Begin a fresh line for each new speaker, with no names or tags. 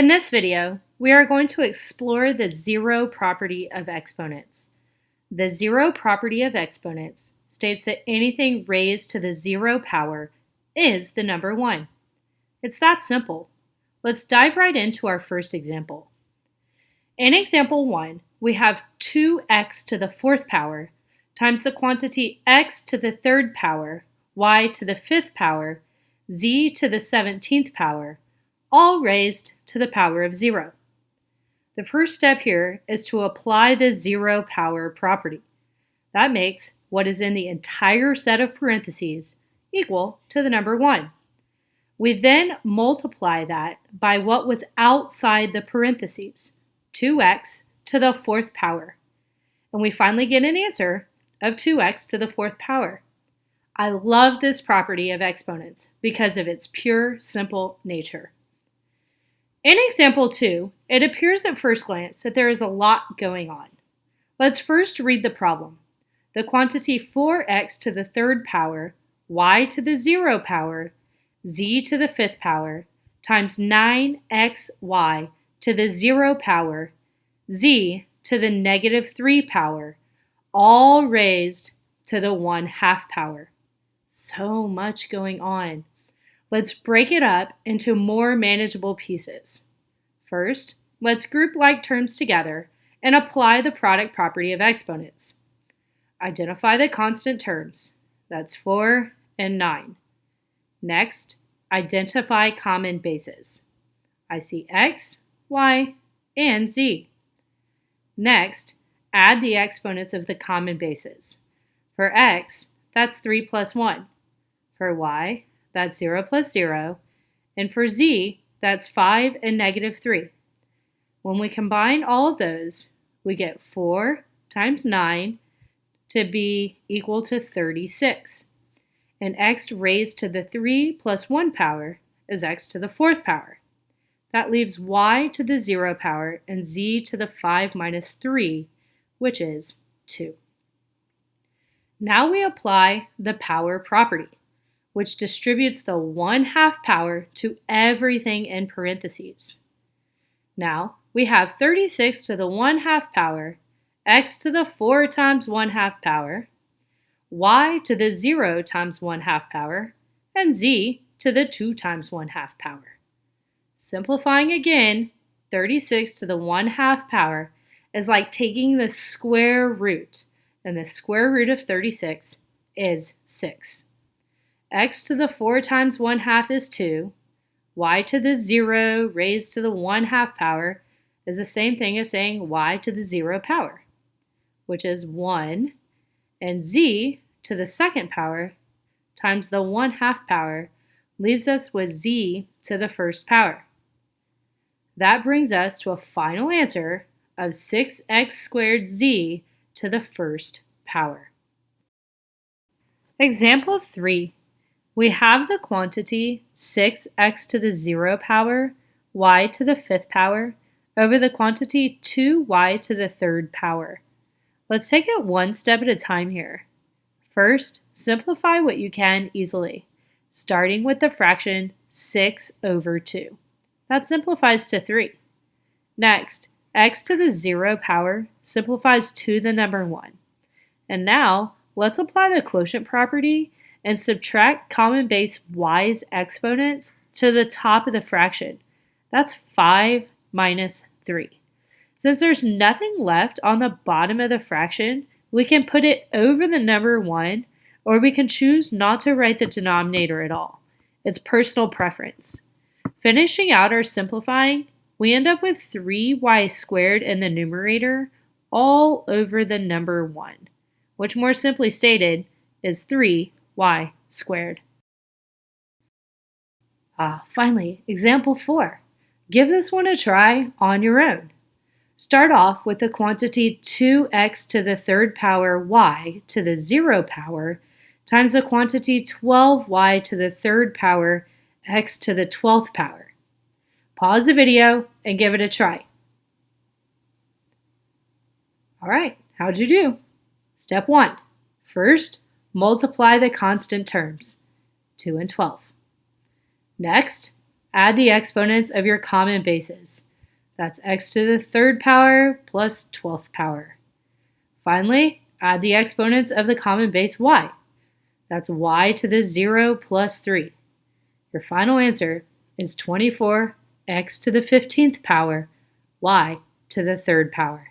In this video, we are going to explore the zero property of exponents. The zero property of exponents states that anything raised to the zero power is the number 1. It's that simple. Let's dive right into our first example. In example 1, we have 2x to the fourth power times the quantity x to the third power, y to the fifth power, z to the 17th power, all raised to the power of 0. The first step here is to apply the zero power property. That makes what is in the entire set of parentheses equal to the number 1. We then multiply that by what was outside the parentheses, 2x to the fourth power. And we finally get an answer of 2x to the fourth power. I love this property of exponents because of its pure, simple nature. In example 2, it appears at first glance that there is a lot going on. Let's first read the problem. The quantity 4x to the third power, y to the zero power, z to the fifth power, times 9xy to the zero power, z to the negative 3 power, all raised to the 1 half power. So much going on. Let's break it up into more manageable pieces. First, let's group like terms together and apply the product property of exponents. Identify the constant terms. That's 4 and 9. Next, identify common bases. I see x, y, and z. Next, add the exponents of the common bases. For x, that's 3 plus 1. For y, that's 0 plus 0. And for z, that's 5 and negative 3. When we combine all of those, we get 4 times 9 to be equal to 36. And x raised to the 3 plus 1 power is x to the 4th power. That leaves y to the 0 power and z to the 5 minus 3, which is 2. Now we apply the power property which distributes the 1 half power to everything in parentheses. Now, we have 36 to the 1 half power, x to the 4 times 1 half power, y to the 0 times 1 half power, and z to the 2 times 1 half power. Simplifying again, 36 to the 1 half power is like taking the square root, and the square root of 36 is 6 x to the 4 times 1 half is 2. y to the 0 raised to the 1 half power is the same thing as saying y to the 0 power, which is 1. And z to the second power times the 1 half power leaves us with z to the first power. That brings us to a final answer of 6x squared z to the first power. Example 3 we have the quantity 6x to the 0 power, y to the 5th power, over the quantity 2y to the 3rd power. Let's take it one step at a time here. First, simplify what you can easily, starting with the fraction 6 over 2. That simplifies to 3. Next, x to the 0 power simplifies to the number 1. And now, let's apply the quotient property and subtract common base y's exponents to the top of the fraction. That's 5 minus 3. Since there's nothing left on the bottom of the fraction, we can put it over the number 1, or we can choose not to write the denominator at all. It's personal preference. Finishing out our simplifying, we end up with 3y squared in the numerator all over the number 1, which more simply stated is 3 y squared. Ah, finally, example 4. Give this one a try on your own. Start off with the quantity 2x to the third power y to the 0 power times the quantity 12y to the third power x to the 12th power. Pause the video and give it a try. All right, how'd you do? Step 1. First, Multiply the constant terms, 2 and 12. Next, Add the exponents of your common bases. That's x to the third power plus 12th power. Finally, add the exponents of the common base y. That's y to the 0 plus 3. Your final answer is 24 x to the 15th power y to the third power.